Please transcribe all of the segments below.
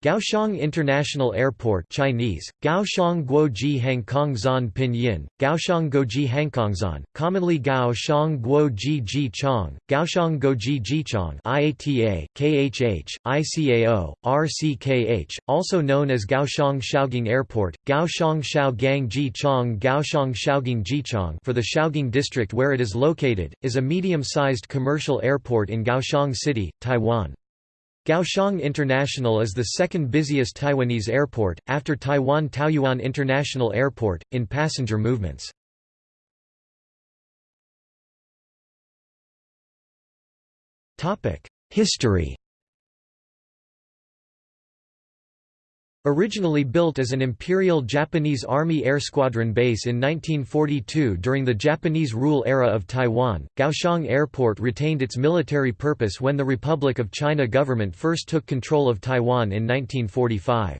Kaohsiung International Airport Chinese, Kaohsiung Guoji Hangkongzhan Pinyin, Kaohsiung Goji Hangkongzhan, commonly Kaohsiung Guoji Jichong, Kaohsiung Goji Jichong IATA, KHH, ICAO, RCKH, also known as Kaohsiung Shaogang Airport, Kaohsiung Shaogang Jichong Kaohsiung Shaogang Jichong for the Shaogang district where it is located, is a medium-sized commercial airport in Kaohsiung City, Taiwan. Kaohsiung International is the second busiest Taiwanese airport, after Taiwan Taoyuan International Airport, in passenger movements. History Originally built as an Imperial Japanese Army Air Squadron base in 1942 during the Japanese rule era of Taiwan, Kaohsiung Airport retained its military purpose when the Republic of China government first took control of Taiwan in 1945.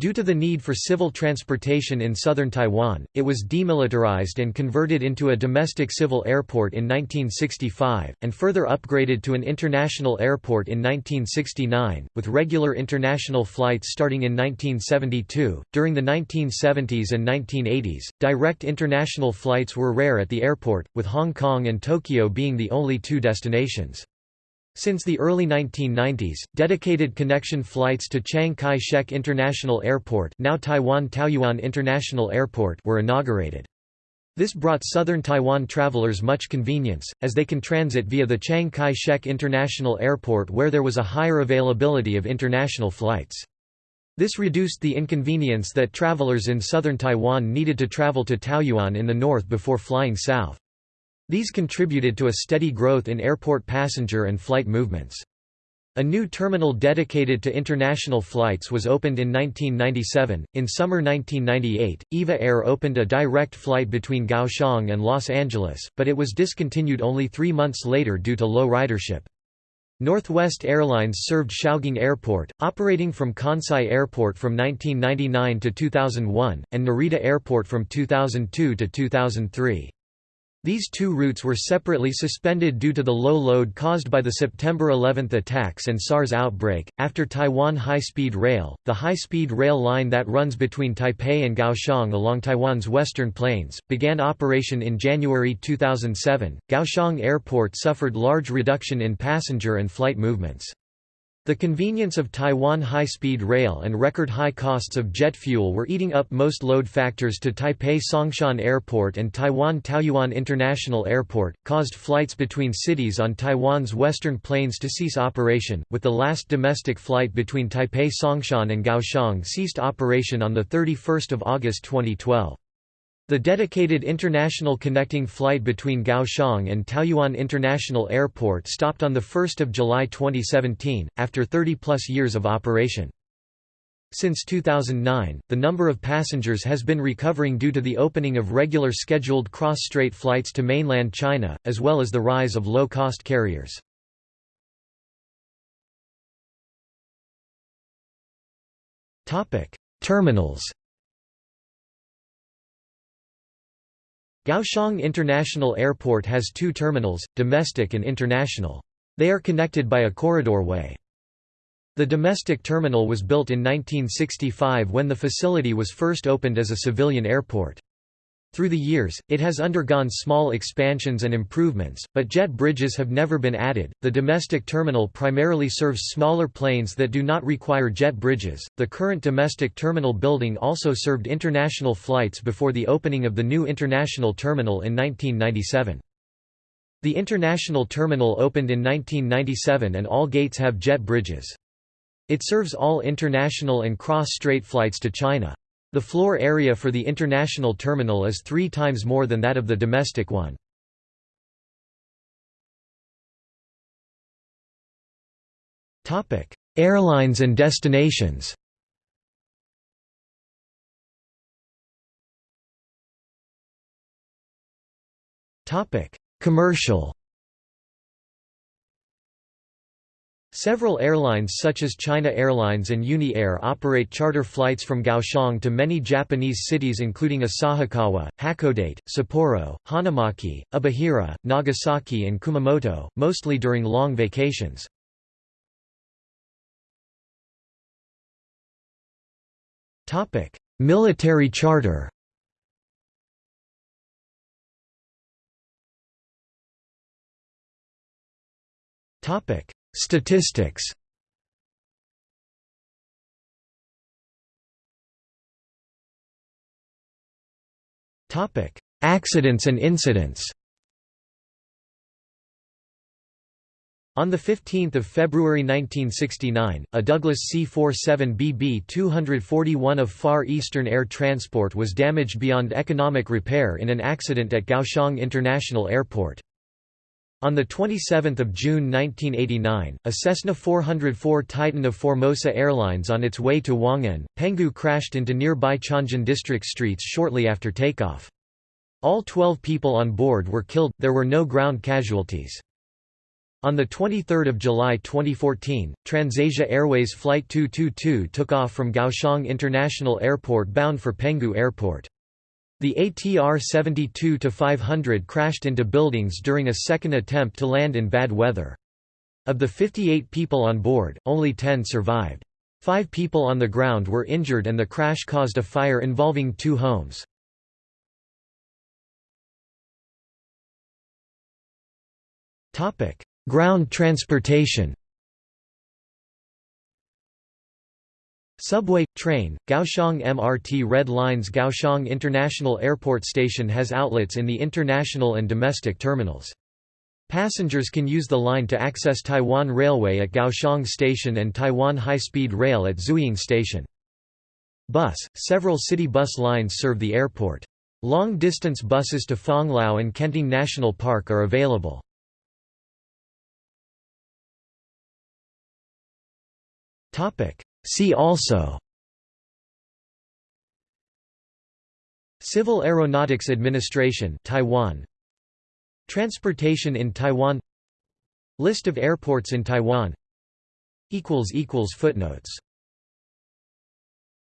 Due to the need for civil transportation in southern Taiwan, it was demilitarized and converted into a domestic civil airport in 1965, and further upgraded to an international airport in 1969, with regular international flights starting in 1972. During the 1970s and 1980s, direct international flights were rare at the airport, with Hong Kong and Tokyo being the only two destinations. Since the early 1990s, dedicated connection flights to Chiang Kai-shek International Airport, now Taiwan Taoyuan International Airport, were inaugurated. This brought southern Taiwan travelers much convenience, as they can transit via the Chiang Kai-shek International Airport where there was a higher availability of international flights. This reduced the inconvenience that travelers in southern Taiwan needed to travel to Taoyuan in the north before flying south. These contributed to a steady growth in airport passenger and flight movements. A new terminal dedicated to international flights was opened in 1997. In summer 1998, EVA Air opened a direct flight between Kaohsiung and Los Angeles, but it was discontinued only three months later due to low ridership. Northwest Airlines served Shaogang Airport, operating from Kansai Airport from 1999 to 2001, and Narita Airport from 2002 to 2003. These two routes were separately suspended due to the low load caused by the September 11 attacks and SARS outbreak. After Taiwan High Speed Rail, the high speed rail line that runs between Taipei and Kaohsiung along Taiwan's western plains, began operation in January 2007. Kaohsiung Airport suffered large reduction in passenger and flight movements. The convenience of Taiwan high-speed rail and record high costs of jet fuel were eating up most load factors to Taipei Songshan Airport and Taiwan Taoyuan International Airport, caused flights between cities on Taiwan's western plains to cease operation, with the last domestic flight between Taipei Songshan and Kaohsiung ceased operation on 31 August 2012. The dedicated international connecting flight between Kaohsiung and Taoyuan International Airport stopped on 1 July 2017, after 30-plus years of operation. Since 2009, the number of passengers has been recovering due to the opening of regular scheduled cross-strait flights to mainland China, as well as the rise of low-cost carriers. Terminals Kaohsiung International Airport has two terminals, domestic and international. They are connected by a corridor way. The domestic terminal was built in 1965 when the facility was first opened as a civilian airport. Through the years, it has undergone small expansions and improvements, but jet bridges have never been added. The domestic terminal primarily serves smaller planes that do not require jet bridges. The current domestic terminal building also served international flights before the opening of the new international terminal in 1997. The international terminal opened in 1997 and all gates have jet bridges. It serves all international and cross-strait flights to China. The floor area for the international terminal is three times more than that of the domestic one. Airlines and destinations Commercial Several airlines such as China Airlines and Uni Air operate charter flights from Kaohsiung to many Japanese cities including Asahikawa, Hakodate, Sapporo, Hanamaki, Obihiro, Nagasaki and Kumamoto, mostly during long vacations. Military charter Statistics Accidents and incidents On 15 February 1969, a Douglas C-47 BB-241 of Far Eastern Air Transport was damaged beyond economic repair in an accident at Kaohsiung International Airport. On 27 June 1989, a Cessna 404 Titan of Formosa Airlines on its way to Hwangin, Penghu crashed into nearby Chongjin district streets shortly after takeoff. All 12 people on board were killed, there were no ground casualties. On 23 July 2014, TransAsia Airways Flight 222 took off from Kaohsiung International Airport bound for Penghu Airport. The ATR 72-500 crashed into buildings during a second attempt to land in bad weather. Of the 58 people on board, only 10 survived. Five people on the ground were injured and the crash caused a fire involving two homes. Ground transportation Subway, train, Kaohsiung MRT Red Lines Kaohsiung International Airport Station has outlets in the international and domestic terminals. Passengers can use the line to access Taiwan Railway at Kaohsiung Station and Taiwan High-Speed Rail at Zuoying Station. Bus, several city bus lines serve the airport. Long-distance buses to Fangliao and Kenting National Park are available. Topic. See also Civil Aeronautics Administration Taiwan. Transportation in Taiwan. List of airports in Taiwan. Footnotes